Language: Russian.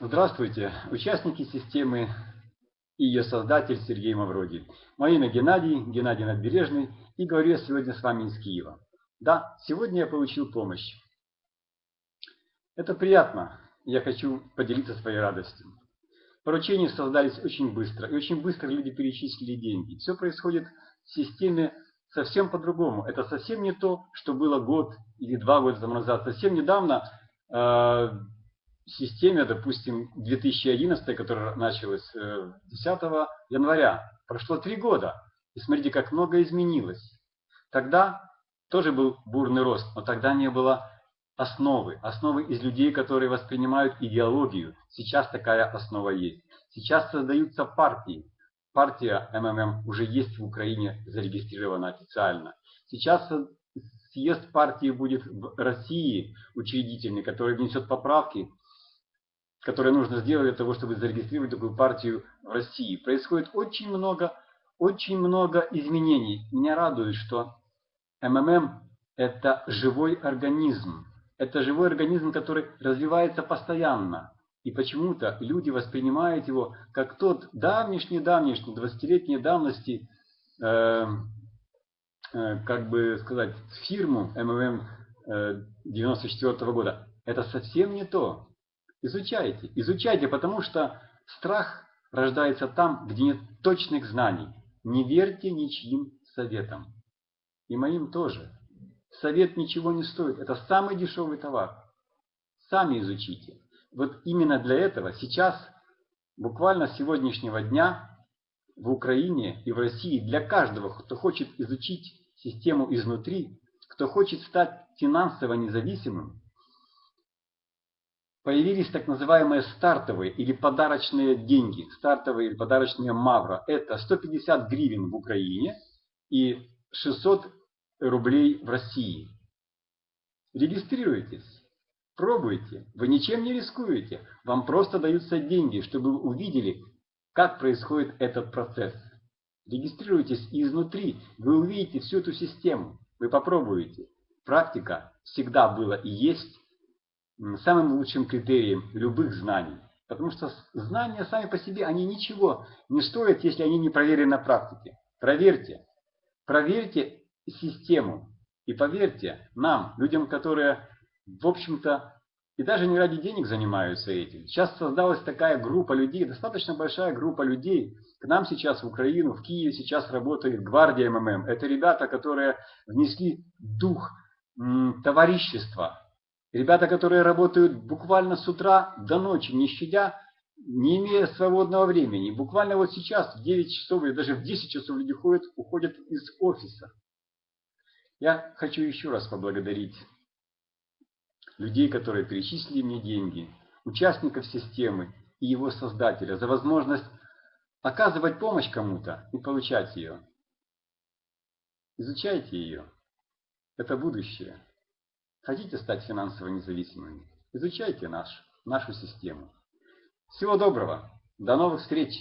Здравствуйте, участники системы и ее создатель Сергей Мавроди. Мое имя Геннадий, Геннадий Надбережный, и говорю я сегодня с вами из Киева. Да, сегодня я получил помощь. Это приятно, я хочу поделиться своей радостью. Поручения создались очень быстро, и очень быстро люди перечислили деньги. Все происходит в системе совсем по-другому. Это совсем не то, что было год или два года назад. Совсем недавно э, системе, допустим, 2011, которая началась 10 э, января, прошло три года. И смотрите, как много изменилось. Тогда тоже был бурный рост, но тогда не было основы. Основы из людей, которые воспринимают идеологию. Сейчас такая основа есть. Сейчас создаются партии. Партия МММ уже есть в Украине, зарегистрирована официально. Сейчас съезд партии будет в России учредительный, который внесет поправки которое нужно сделать для того, чтобы зарегистрировать такую партию в России. Происходит очень много, очень много изменений. Меня радует, что МММ – это живой организм. Это живой организм, который развивается постоянно. И почему-то люди воспринимают его как тот давнишний-давнишний, 20-летней давности, э, э, как бы сказать, фирму МММ э, 94 -го года. Это совсем не то. Изучайте, изучайте, потому что страх рождается там, где нет точных знаний. Не верьте ничьим советам. И моим тоже. Совет ничего не стоит. Это самый дешевый товар. Сами изучите. Вот именно для этого сейчас, буквально с сегодняшнего дня, в Украине и в России для каждого, кто хочет изучить систему изнутри, кто хочет стать финансово независимым, появились так называемые стартовые или подарочные деньги, стартовые или подарочные мавра. Это 150 гривен в Украине и 600 рублей в России. Регистрируйтесь, пробуйте, вы ничем не рискуете, вам просто даются деньги, чтобы вы увидели, как происходит этот процесс. Регистрируйтесь изнутри вы увидите всю эту систему, вы попробуете. Практика всегда была и есть самым лучшим критерием любых знаний. Потому что знания сами по себе, они ничего не стоят, если они не проверены на практике. Проверьте. Проверьте систему. И поверьте нам, людям, которые, в общем-то, и даже не ради денег занимаются этим. Сейчас создалась такая группа людей, достаточно большая группа людей. К нам сейчас в Украину, в Киеве сейчас работает гвардия МММ. Это ребята, которые внесли дух товарищества, Ребята, которые работают буквально с утра до ночи, не щадя, не имея свободного времени. Буквально вот сейчас в 9 часов или даже в 10 часов люди ходят, уходят из офиса. Я хочу еще раз поблагодарить людей, которые перечислили мне деньги, участников системы и его создателя за возможность оказывать помощь кому-то и получать ее. Изучайте ее. Это будущее. Хотите стать финансово независимыми? Изучайте наш, нашу систему. Всего доброго. До новых встреч.